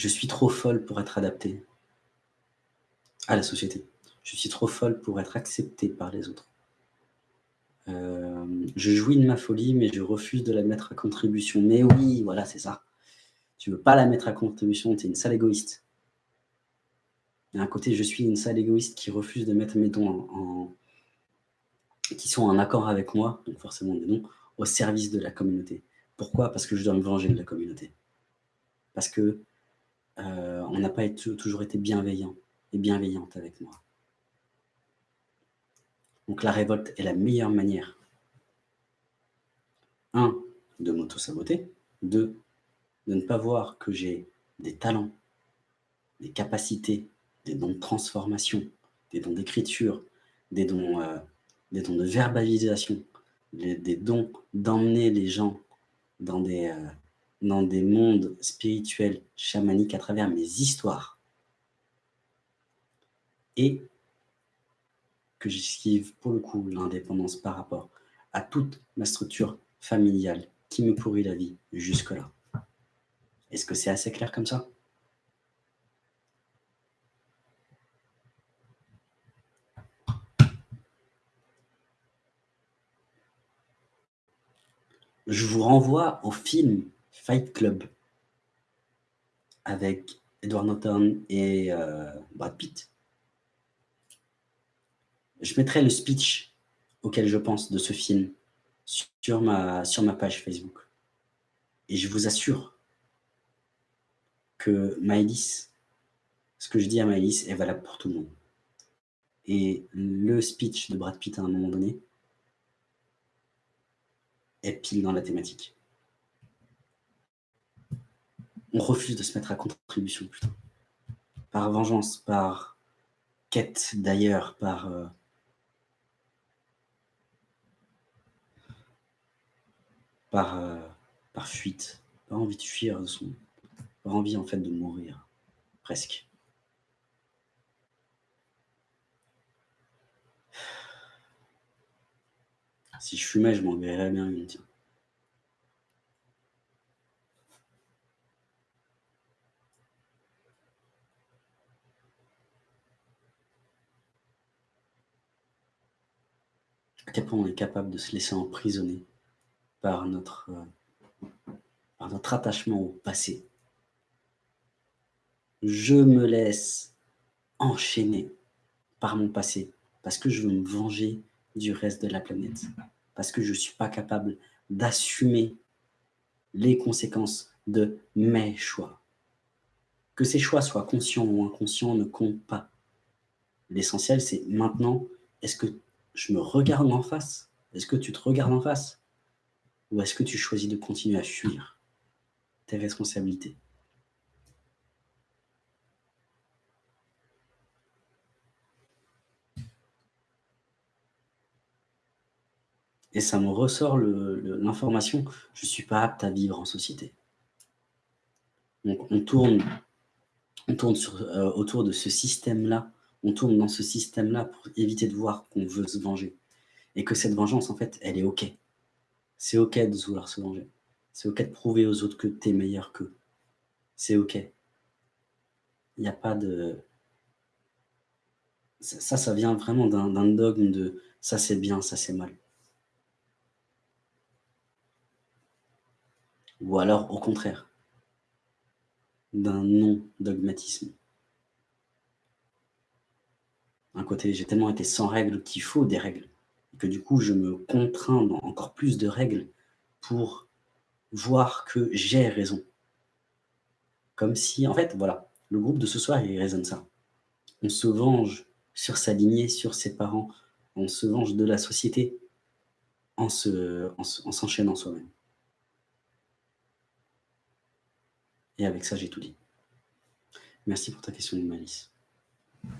Je suis trop folle pour être adaptée à la société. Je suis trop folle pour être acceptée par les autres. Euh, je jouis de ma folie, mais je refuse de la mettre à contribution. Mais oui, voilà, c'est ça. Tu veux pas la mettre à contribution, tu es une sale égoïste. Il y côté, je suis une sale égoïste qui refuse de mettre mes dons qui sont en accord avec moi, donc forcément des dons, au service de la communauté. Pourquoi? Parce que je dois me venger de la communauté. Parce que euh, on n'a pas toujours été bienveillant et bienveillante avec moi. Donc la révolte est la meilleure manière. Un, de m'auto-saboter. Deux, de ne pas voir que j'ai des talents, des capacités, des dons de transformation, des dons d'écriture, des dons euh, de verbalisation, des dons d'emmener les gens dans des, euh, dans des mondes spirituels, chamaniques à travers mes histoires. Et que j'esquive pour le coup l'indépendance par rapport à toute ma structure familiale qui me pourrit la vie jusque-là. Est-ce que c'est assez clair comme ça? Je vous renvoie au film Fight Club avec Edward Norton et euh, Brad Pitt. Je mettrai le speech auquel je pense de ce film sur ma, page Facebook. Et je vous assure que Maëlys, ce que je dis à Maëlys est valable pour tout le monde. Et le speech de Brad Pitt à un moment donné, est pile dans la thématique. On refuse de se mettre à contribution plutôt. Par vengeance, par quête d'ailleurs, par... Euh, par, euh, par fuite, par envie de fuir, son, par envie en fait de mourir, presque. Si je fumais, je m'en verrais bien une, tiens. À on est capable de se laisser emprisonner par notre, euh, par notre attachement au passé. Je me laisse enchaîner par mon passé parce que je veux me venger du reste de la planète. Parce que je ne suis pas capable d'assumer les conséquences de mes choix. Que ces choix soient conscients ou inconscients ne compte pas. L'essentiel, c'est maintenant, est-ce que je me regarde en face Est-ce que tu te regardes en face Ou est-ce que tu choisis de continuer à fuir tes responsabilités? Et ça me ressort l'information, je ne suis pas apte à vivre en société. Donc on tourne, on tourne euh, autour de ce système-là, on tourne dans ce système-là pour éviter de voir qu'on veut se venger. Et que cette vengeance, en fait, elle est OK. C'est OK de vouloir se venger. C'est OK de prouver aux autres que tu es meilleur qu'eux. C'est OK. Il n'y a pas de... Ça, ça vient vraiment d'un dogme de ça c'est bien, ça c'est mal. ou alors au contraire, d'un non-dogmatisme. Un côté, j'ai tellement été sans règles qu'il faut des règles, que du coup je me contrains dans encore plus de règles pour voir que j'ai raison. Comme si, en fait, voilà, le groupe de ce soir, il résonne ça. On se venge sur sa lignée, sur ses parents, on se venge de la société en s'enchaînant en, soi-même. Et avec ça, j'ai tout dit. Merci pour ta question, Malice.